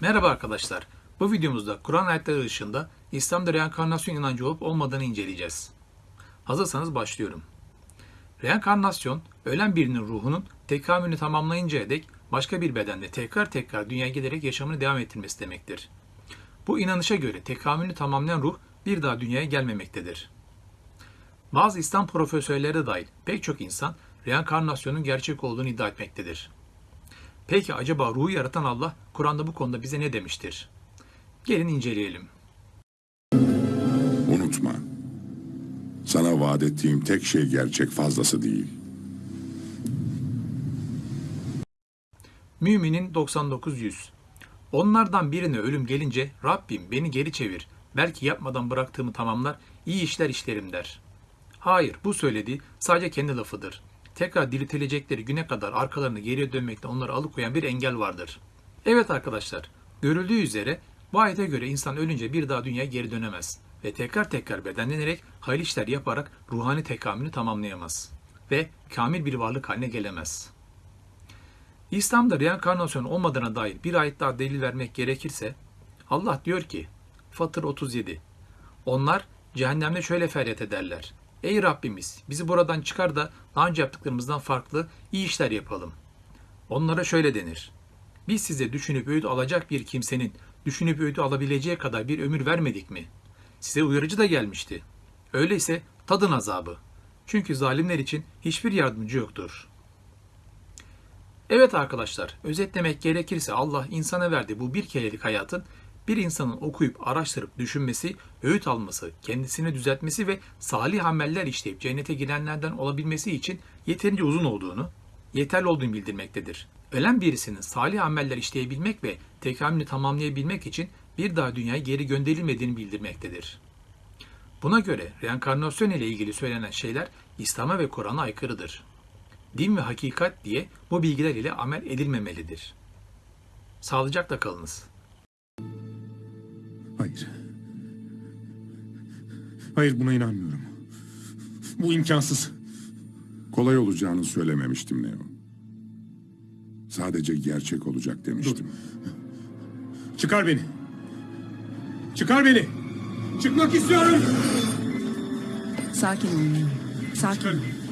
Merhaba arkadaşlar. Bu videomuzda Kur'an ayetleri dışında İslam'da reenkarnasyon inancı olup olmadığını inceleyeceğiz. Hazırsanız başlıyorum. Reenkarnasyon, ölen birinin ruhunun tekamülünü tamamlayıncaya dek başka bir bedende tekrar tekrar dünyaya gelerek yaşamını devam ettirmesi demektir. Bu inanışa göre tekamülünü tamamlayan ruh bir daha dünyaya gelmemektedir. Bazı İslam profesörleri dahil pek çok insan reenkarnasyonun gerçek olduğunu iddia etmektedir. Peki acaba ruhu yaratan Allah Kur'an'da bu konuda bize ne demiştir? Gelin inceleyelim. Unutma. Sana vaat ettiğim tek şey gerçek fazlası değil. Müminin 99-100 Onlardan birine ölüm gelince Rabbim beni geri çevir. Belki yapmadan bıraktığımı tamamlar, iyi işler işlerim der. Hayır, bu söylediği sadece kendi lafıdır. Tekrar diriltilecekleri güne kadar arkalarını geriye dönmekten onları alıkoyan bir engel vardır. Evet arkadaşlar, görüldüğü üzere bu ayete göre insan ölünce bir daha dünyaya geri dönemez ve tekrar tekrar bedenlenerek hayırlı işler yaparak ruhani tekamülünü tamamlayamaz ve kamil bir varlık haline gelemez. İslam'da reenkarnasyon olmadığına dair bir ayet daha delil vermek gerekirse Allah diyor ki Fatır 37 Onlar cehennemde şöyle feryat ederler. Ey Rabbimiz bizi buradan çıkar da daha önce yaptıklarımızdan farklı iyi işler yapalım. Onlara şöyle denir. Biz size düşünüp öğüt alacak bir kimsenin düşünüp öğüt alabileceği kadar bir ömür vermedik mi? Size uyarıcı da gelmişti. Öyleyse tadın azabı. Çünkü zalimler için hiçbir yardımcı yoktur.'' Evet arkadaşlar, özetlemek gerekirse Allah insana verdiği bu bir kerelik hayatın bir insanın okuyup, araştırıp, düşünmesi, öğüt alması, kendisini düzeltmesi ve salih ameller işleyip cennete girenlerden olabilmesi için yeterince uzun olduğunu, yeterli olduğunu bildirmektedir. Ölen birisinin salih ameller işleyebilmek ve tekamülünü tamamlayabilmek için bir daha dünyaya geri gönderilmediğini bildirmektedir. Buna göre reenkarnasyon ile ilgili söylenen şeyler İslam'a ve Kur'an'a aykırıdır din ve hakikat diye bu bilgiler ile amel edilmemelidir. Sağlıcakla kalınız. Hayır buna inanmıyorum. Bu imkansız. Kolay olacağını söylememiştim Neo. Sadece gerçek olacak demiştim. Çıkar beni. Çıkar beni. Çıkmak istiyorum. Sakin ol Neo. Sakin ol. Çıkar.